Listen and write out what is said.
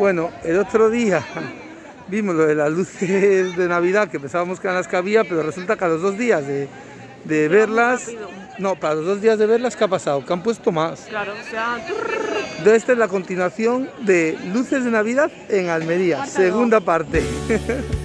Bueno, el otro día vimos lo de las luces de Navidad que pensábamos que eran las que había, pero resulta que a los dos días de, de verlas, no, para los dos días de verlas, ¿qué ha pasado? Que han puesto más. Claro, o sea, Entonces esta es la continuación de Luces de Navidad en Almería, segunda parte.